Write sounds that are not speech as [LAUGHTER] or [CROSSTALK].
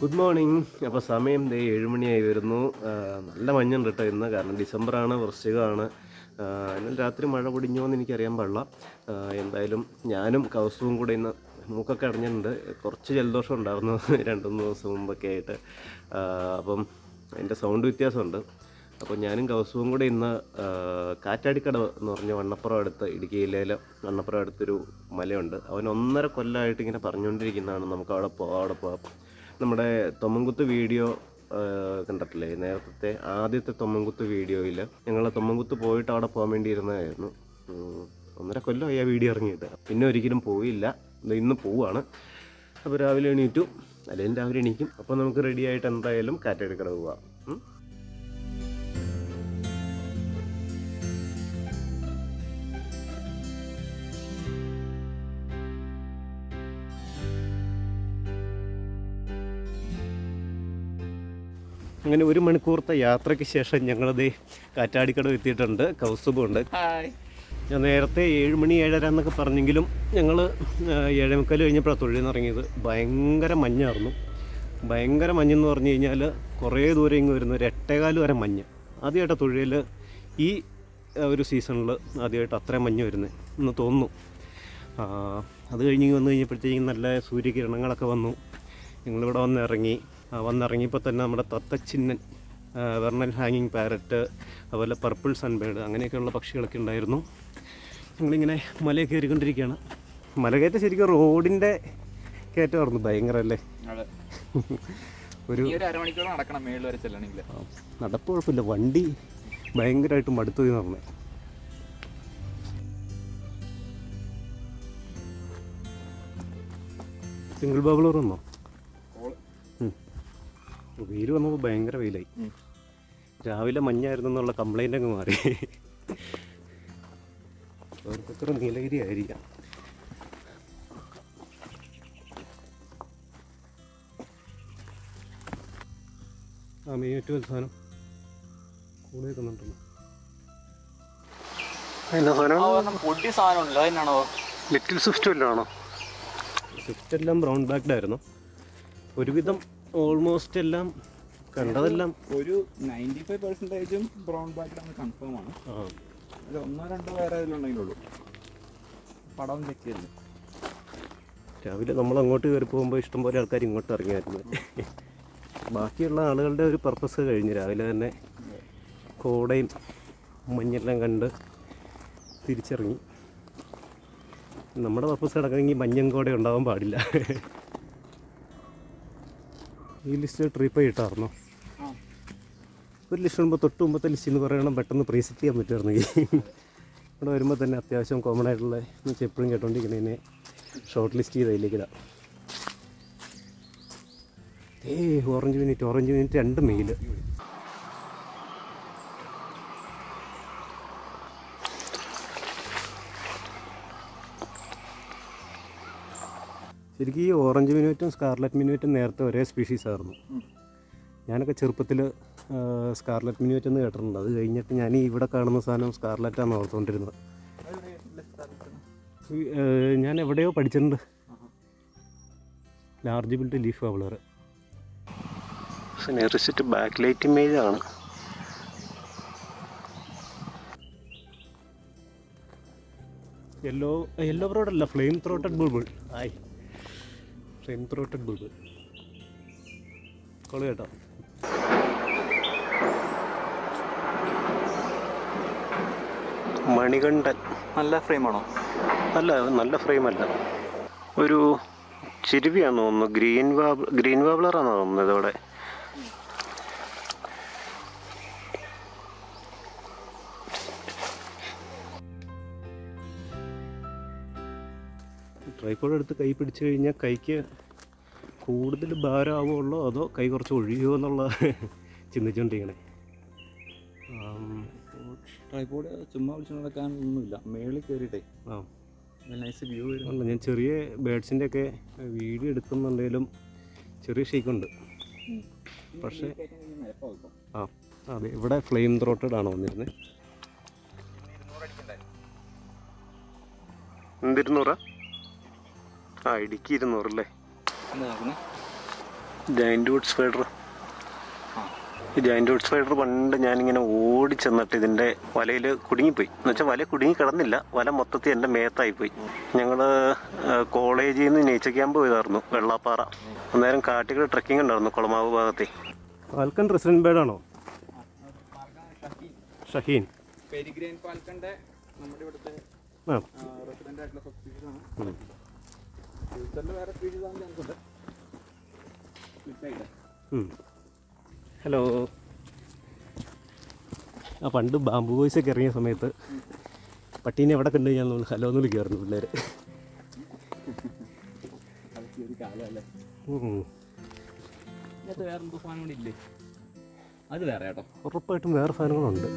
Good morning അപ്പോൾ സമയം ദേ ഏഴുമണിയായി വരുന്നു. നല്ല മഞ്ഞുണ്ട് കേട്ടോ ഇന്ന്. കാരണം ഡിസംബറാണ് വൃശ്ചികമാണ്. എന്നാൽ രാത്രി മഴ പൊടിഞ്ഞോ എന്ന് എനിക്കറിയാൻ പാടില്ല. എന്തായാലും ഞാനും കൗസവും കൂടെ ഇന്ന് മൂക്കൊക്കെ അടഞ്ഞിട്ടുണ്ട്. കുറച്ച് ജലദോഷം ഉണ്ടായിരുന്നു [LAUGHS] രണ്ട് മൂന്ന് ദിവസം മുമ്പൊക്കെ ആയിട്ട്. അപ്പം അതിന്റെ സൗണ്ട് വ്യത്യാസമുണ്ട്. അപ്പോൾ ഞാനും കൗസവും കൂടെ ഇന്ന് കാറ്റാടിക്കടവ് എന്ന് പറഞ്ഞ വണ്ണപ്പുറം അടുത്ത് ഇടുക്കി ജില്ലയിലെ വണ്ണപ്പുറം അടുത്തൊരു മലയുണ്ട്. അവൻ ഒന്നര കൊല്ലമായിട്ട് ഇങ്ങനെ പറഞ്ഞുകൊണ്ടിരിക്കുന്നതാണ്. നമുക്ക് അവിടെ പോവാം അവിടെ പോവാം. നമ്മുടെ തൊമ്മൻകുത്ത് വീഡിയോ കണ്ടിട്ടില്ലേ? നേരത്തെ ആദ്യത്തെ തൊമ്മൻകുത്ത് വീഡിയോയിൽ ഞങ്ങൾ തൊമ്മൻകുത്ത് പോയിട്ട് അവിടെ പോകാൻ വേണ്ടി ഇരുന്നതായിരുന്നു ഒന്നര കൊല്ലമായി ആ വീഡിയോ ഇറങ്ങിയിട്ട്. പിന്നെ ഒരിക്കലും പോയില്ല. ഇന്ന് പോവാണ്. അപ്പോൾ രാവിലെ എണീറ്റു. അല്ലെങ്കിൽ രാവിലെ എണീക്കും. അപ്പോൾ നമുക്ക് റെഡിയായിട്ട് എന്തായാലും കാറ്റടിക്കട പോവാം. അങ്ങനെ ഒരു മണിക്കൂറത്തെ യാത്രയ്ക്ക് ശേഷം ഞങ്ങളത് കാറ്റാടിക്കടവ് എത്തിയിട്ടുണ്ട്. കൗസുബുണ്ട് ഉണ്ട് ഞാൻ നേരത്തെ ഏഴ് മണി ഏഴര എന്നൊക്കെ പറഞ്ഞെങ്കിലും ഞങ്ങൾ ഏഴേമുക്കാൽ കഴിഞ്ഞപ്പോഴാണ് തൊഴിൽ നിന്ന് ഇറങ്ങിയത്. ഭയങ്കര മഞ്ഞായിരുന്നു. ഭയങ്കര മഞ്ഞെന്ന് പറഞ്ഞു കഴിഞ്ഞാൽ കുറേ ദൂരം ഇങ്ങ് വരുന്ന ഒരു എട്ടേകാൽ വരെ മഞ്ഞ്. ആദ്യമായിട്ടാണ് തൊഴിൽ ഈ ഒരു സീസണിൽ ആദ്യമായിട്ട് അത്രയും മഞ്ഞ് വരുന്നത് എന്ന് തോന്നുന്നു. അത് കഴിഞ്ഞ് വന്നു കഴിഞ്ഞപ്പോഴത്തേക്കും നല്ല സൂര്യകിരണങ്ങളൊക്കെ വന്നു. ഞങ്ങളിവിടെ വന്ന് ഇറങ്ങി. വന്നിറങ്ങിയപ്പോൾ തന്നെ നമ്മുടെ തത്തച്ചിന്നൻ വെർണൽ ഹാങ്ങിങ് പാരറ്റ് അതുപോലെ പർപ്പിൾ സൺബേഡ് അങ്ങനെയൊക്കെയുള്ള പക്ഷികളൊക്കെ ഉണ്ടായിരുന്നു. ഞങ്ങളിങ്ങനെ മല കയറിക്കൊണ്ടിരിക്കുകയാണ്. മല കയറ്റം ശരിക്കും റോഡിന്റെ കയറ്റമായിരുന്നു ഭയങ്കര അല്ലേ? [LAUGHS] ഒരു നടപ്പ് കുഴപ്പമില്ല. വണ്ടി ഭയങ്കരമായിട്ട് മടുത്തു എന്ന് പറഞ്ഞു. സിംഗിൾ ബബിൾ വന്നോ വെയിൽ വന്നപ്പോൾ ഭയങ്കര വെയിലായി. രാവിലെ മഞ്ഞായിരുന്നു എന്നുള്ള കംപ്ലൈന്റ് അങ്ങ് മാറി. ഓരോരുത്തരും നീലഗിരി ആയിരിക്കാം ആ മെയിൻ ഏറ്റവും സാധനം. കൂടെ തന്നിട്ടുണ്ട്. സാധനം? പൊടി അതിനാണോ? ലിറ്റിൽ സ്വിഫ്റ്റ് എല്ലാം ബ്രൗൺ ബാക്ക്ഡ് ആയിരുന്നു. ഒരുവിധം ഓൾമോസ്റ്റ് എല്ലാം കണ്ടതെല്ലാം ഒരു നയന്റി ഫൈവ് പെർസെന്റേജും ബ്രൗൺ ബാക്കിലാണ് കൺഫേം ആണ്. അതിൽ ഒന്നോ രണ്ടോ വേറെ ഉണ്ടെങ്കിലുള്ളൂ പടം വെച്ചിരുന്നു രാവിലെ നമ്മൾ അങ്ങോട്ട് കയറി പോകുമ്പോൾ ഇഷ്ടംപോലെ ആൾക്കാർ ഇങ്ങോട്ട് ഇറങ്ങിയായിരുന്നു. ബാക്കിയുള്ള ആളുകളുടെ ഒരു പർപ്പസ് കഴിഞ്ഞു. രാവിലെ തന്നെ കോടയും മഞ്ഞെല്ലാം കണ്ട് തിരിച്ചിറങ്ങി. നമ്മുടെ പർപ്പസ് കിടക്കണമെങ്കിൽ മഞ്ഞും കോട ഉണ്ടാവാൻ പാടില്ല. ഈ ലിസ്റ്റ് ട്രിപ്പ് കിട്ടാറുണ്ടോ ഒരു ലിസ്റ്റ് വരുമ്പോൾ തൊട്ട് മുമ്പത്തെ ലിസ്റ്റ് എന്ന് പറയണം പെട്ടെന്ന് പ്രീസെറ്റ് ചെയ്യാൻ പറ്റുമായിരുന്നെങ്കിൽ ഇവിടെ വരുമ്പോൾ തന്നെ അത്യാവശ്യം കോമൺ ആയിട്ടുള്ള എന്ന് വെച്ചാൽ എപ്പോഴും കേട്ടോണ്ടിരിക്കുന്നതിനെ ഷോർട്ട് ലിസ്റ്റ് ചെയ്ത് അതിലേക്കിടാം a orange minivet orange minivet രണ്ട് മെയിൽ ശരിക്കും ഈ ഓറഞ്ച് മിനുവറ്റും സ്കാർലറ്റ് മിനുവറ്റും നേരത്തെ ഒരേ സ്പീഷീസ് ആയിരുന്നു. ഞാനൊക്കെ ചെറുപ്പത്തിൽ സ്കാർലറ്റ് മിനുവറ്റ് എന്ന് കേട്ടിട്ടുണ്ട്. അത് കഴിഞ്ഞിട്ട് ഞാൻ ഇവിടെ കാണുന്ന സാധനം സ്കാർലറ്റാണ് ഓർത്തുകൊണ്ടിരുന്നത് ഞാൻ എവിടെയോ പഠിച്ചിട്ടുണ്ട്. ലാർജ് ബിൽഡ് ലീഫ് അവളർ നെറിച്ചിട്ട് ബാക്ക് ലൈറ്റ് ഇമേജ് ആണ്. യെല്ലോ യെല്ലോ ബ്രോഡല്ല അല്ല ഫ്ലെയിം ത്രോട്ടഡ് ബുൾബിൾ ആയി. ഫ്ലെയിം ത്രോട്ടഡ് ബുൾബിൾ കൊള്ളു കേട്ടോ. മണികണ്ഠൻ. നല്ല ഫ്രെയിമാണോ അല്ല നല്ല ഫ്രെയിമല്ല ഒരു ചിരുവിയാണെന്ന് തോന്നുന്നു ഗ്രീൻ വാബ് ഗ്രീൻ വാബ്ലറാണെന്ന് തോന്നുന്നത് ഇതോടെ ട്രൈപ്പോഡ് എടുത്ത് കൈ പിടിച്ചു കഴിഞ്ഞാൽ കൈക്ക് കൂടുതൽ ഭാരമാവുള്ളോ അതോ കൈ കുറച്ച് ഒഴിയോ എന്നുള്ള ചിന്തിച്ചുകൊണ്ടിരിക്കണേ. ട്രൈപോഡ് ചുമ്മാ വിളിച്ചു നടക്കാനൊന്നുമില്ല. മേളിൽ കയറിയിട്ടേ. ആ. നൈസ് വ്യൂ വരുന്നുണ്ട് ഞാൻ ചെറിയ ബേഡ്സിന്റെ ഒക്കെ വീഡിയോ എടുക്കുന്നുണ്ടെങ്കിലും ചെറിയ ഷേക്കുണ്ട് പക്ഷേ ആ അതെ ഇവിടെ ഫ്ലെയിം ത്രോട്ടഡ് ആണ് വന്നിരുന്നത് എന്തിരുന്നൂറാ? ആ ഇടുക്കി ഇരുന്നൂറല്ലേ? ജൈന്റ് വുഡ് സ്പൈഡർ ഈ വുഡ് സ്പൈഡർ പണ്ട് ഞാനിങ്ങനെ ഓടി ചെന്നിട്ട് ഇതിന്റെ വലയിൽ കുടുങ്ങിപ്പോയി. എന്ന് വെച്ചാൽ വല കുടുങ്ങി കിടന്നില്ല. വല മൊത്തത്തിൽ എന്റെ മേത്തായി പോയി. ഞങ്ങൾ കോളേജിൽ നിന്ന് നേച്ചർ ക്യാമ്പ് പോയതായിരുന്നു വെള്ളാപ്പാറ. അന്നേരം കാട്ടികൾ ട്രക്കിംഗ് ഉണ്ടായിരുന്നു കുളമാവ് ഭാഗത്തെ. ഫാൽക്കൺ റെസിഡന്റ് ബേർഡാണോ ഷഹീൻ. പെരിഗ്രെയിൻ പാൽക്കന്റെ നമ്മുടെ ഇവിടുത്തെ റെസിഡന്റ് ആയിട്ടുള്ള ആണ്. ഫ്യൂച്ചറിൽ വേറെ ഹലോ. ആ പണ്ട് ബാംബു ബോയ്സ് ഒക്കെ ഇറങ്ങിയ സമയത്ത് പട്ടീനെ എവിടെ കണ്ടു കഴിഞ്ഞാൽ നമ്മൾ ഹലോ എന്ന് വിളിക്കാറുണ്ട് പിള്ളേർ അത് വേറെ കേട്ടോ. ഉറപ്പായിട്ടും വേറെ സാധനങ്ങളുണ്ട്.